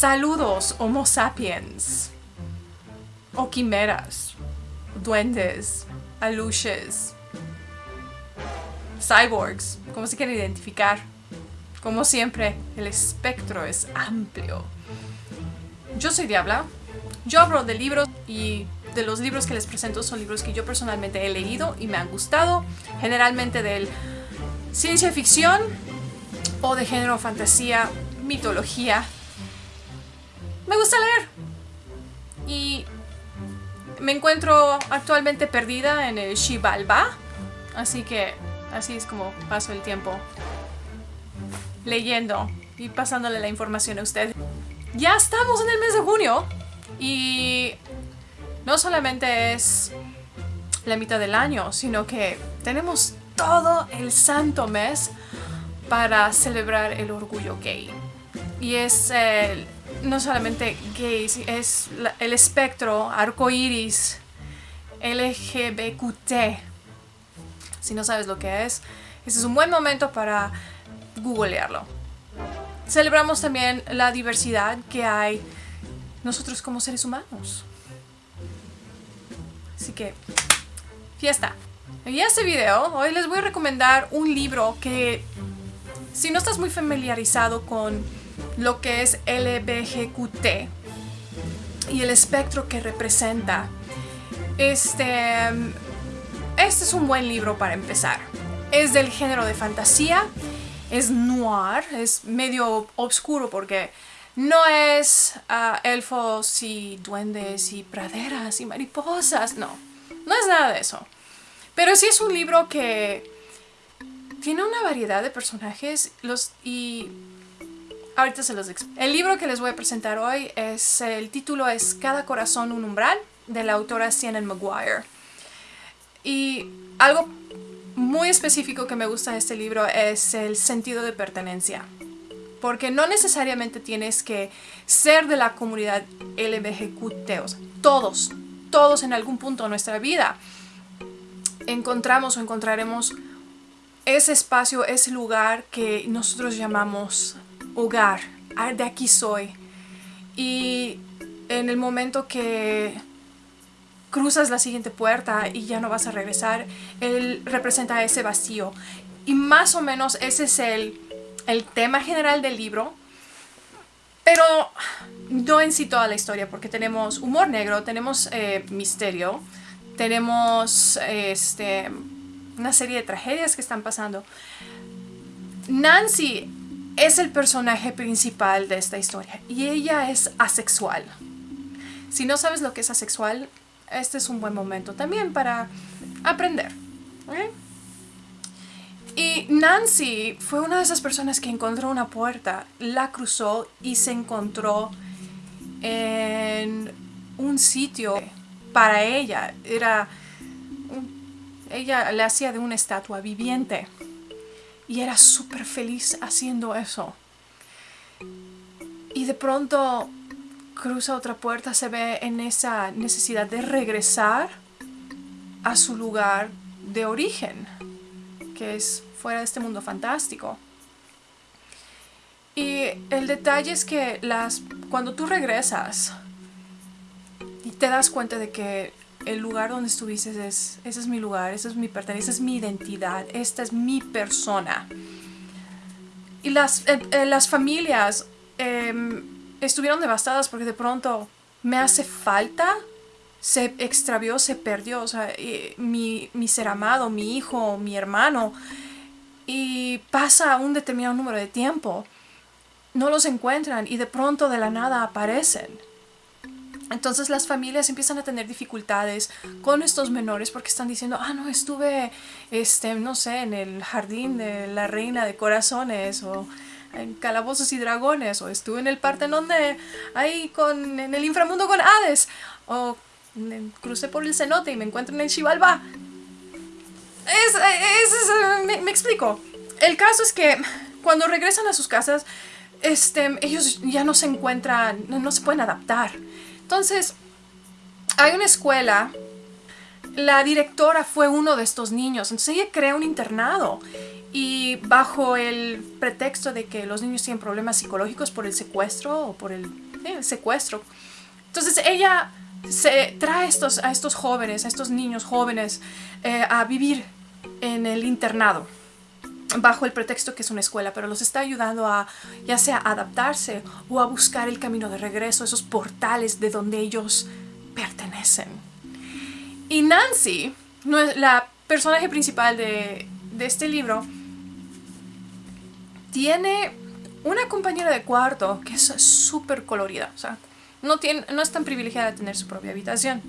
Saludos, Homo sapiens. O quimeras, duendes, aluches, cyborgs, como se quieren identificar. Como siempre, el espectro es amplio. Yo soy Diabla. Yo hablo de libros y de los libros que les presento son libros que yo personalmente he leído y me han gustado. Generalmente de ciencia ficción o de género fantasía, mitología. Me gusta leer. Y me encuentro actualmente perdida en el Shivalba. Así que así es como paso el tiempo leyendo y pasándole la información a usted. Ya estamos en el mes de junio y no solamente es la mitad del año, sino que tenemos todo el santo mes para celebrar el orgullo gay. Y es no solamente gay, es el espectro arcoiris LGBTQ. Si no sabes lo que es, ese es un buen momento para googlearlo. Celebramos también la diversidad que hay nosotros como seres humanos. Así que, fiesta. En este video, hoy les voy a recomendar un libro que, si no estás muy familiarizado con lo que es LBGQT y el espectro que representa, este, este es un buen libro para empezar. Es del género de fantasía, es noir, es medio oscuro porque no es ah, elfos y duendes y praderas y mariposas, no. No es nada de eso. Pero sí es un libro que tiene una variedad de personajes los, y ahorita se los explico. El libro que les voy a presentar hoy es, el título es Cada corazón un umbral de la autora Sienna Maguire. Y algo muy específico que me gusta de este libro es el sentido de pertenencia porque no necesariamente tienes que ser de la comunidad LBGQT, o sea, todos, todos en algún punto de nuestra vida encontramos o encontraremos ese espacio, ese lugar que nosotros llamamos hogar, de aquí soy. Y en el momento que cruzas la siguiente puerta y ya no vas a regresar, él representa ese vacío. Y más o menos ese es el el tema general del libro, pero no en sí toda la historia, porque tenemos humor negro, tenemos eh, misterio, tenemos este, una serie de tragedias que están pasando. Nancy es el personaje principal de esta historia y ella es asexual. Si no sabes lo que es asexual, este es un buen momento también para aprender. Y Nancy fue una de esas personas que encontró una puerta, la cruzó y se encontró en un sitio para ella. Era, ella le hacía de una estatua viviente y era súper feliz haciendo eso. Y de pronto cruza otra puerta, se ve en esa necesidad de regresar a su lugar de origen, que es fuera de este mundo fantástico. Y el detalle es que las, cuando tú regresas y te das cuenta de que el lugar donde estuviste es, ese es mi lugar, ese es mi pertenencia, esa es mi identidad, esta es mi persona. Y las, eh, eh, las familias em, estuvieron devastadas porque de pronto me hace falta, se extravió, se perdió, o sea, mi, mi ser amado, mi hijo, mi hermano, y pasa un determinado número de tiempo, no los encuentran y de pronto de la nada aparecen. Entonces las familias empiezan a tener dificultades con estos menores porque están diciendo, ah, no, estuve, este, no sé, en el jardín de la reina de corazones o en calabozos y dragones o estuve en el Partenón de ahí con, en el inframundo con Hades o crucé por el cenote y me encuentro en el Xibalba es, es, me, explico. El caso es que cuando regresan a sus casas, este, ellos ya no se encuentran, no, se pueden adaptar. Entonces, hay una escuela, la directora fue uno de estos niños, entonces ella crea un internado y bajo el pretexto de que los niños tienen problemas psicológicos por el secuestro o por el el secuestro. Entonces ella se trae estos, a estos jóvenes, a estos niños jóvenes, eh, a vivir en el internado bajo el pretexto que es una escuela, pero los está ayudando a ya sea adaptarse o a buscar el camino de regreso, esos portales de donde ellos pertenecen. Y Nancy, la personaje principal de, de este libro, tiene una compañera de cuarto que es súper colorida, o sea, no, tiene, no es tan privilegiada de tener su propia habitación,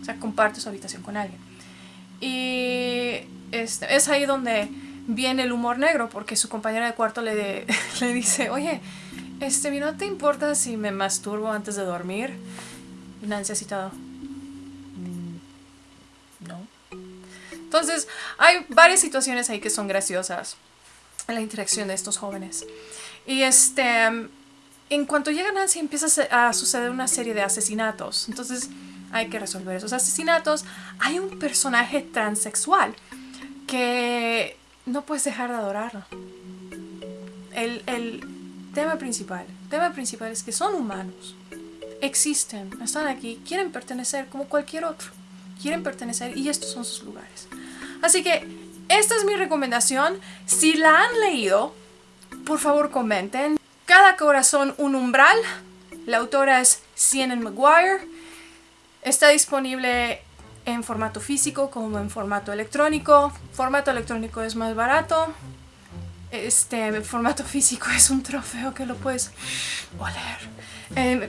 o sea, comparte su habitación con alguien. Y este, es ahí donde viene el humor negro, porque su compañera de cuarto le, le dice, oye, este, ¿no te importa si me masturbo antes de dormir? Nancy ha citado, mm, no. Entonces, hay varias situaciones ahí que son graciosas en la interacción de estos jóvenes. Y este, en cuanto llega Nancy empieza a suceder una serie de asesinatos. Entonces hay que resolver esos asesinatos. Hay un personaje transexual que no puedes dejar de adorarlo. El, el tema principal, tema principal es que son humanos. Existen, están aquí, quieren pertenecer como cualquier otro. Quieren pertenecer y estos son sus lugares. Así que esta es mi recomendación. Si la han leído, por favor comenten. Cada corazón un umbral. La autora es Sienna Maguire. Está disponible en formato físico como en formato electrónico. Formato electrónico es más barato. Este formato físico es un trofeo que lo puedes oler. Em,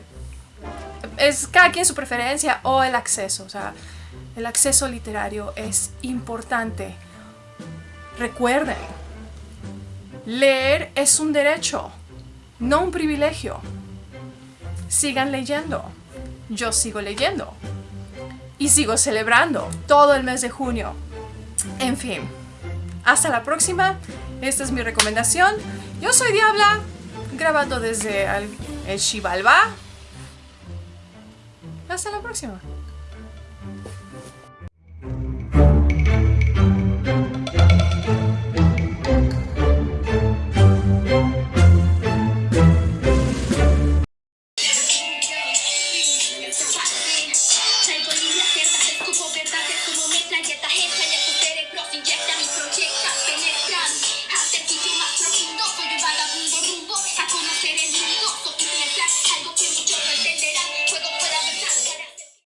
es cada quien su preferencia o el acceso. O sea, el acceso literario es importante. Recuerden, Leer es un derecho, no un privilegio. Sigan leyendo. Yo sigo leyendo. Y sigo celebrando todo el mes de junio. En fin, hasta la próxima. Esta es mi recomendación. Yo soy Diabla, grabando desde el, el Hasta la próxima.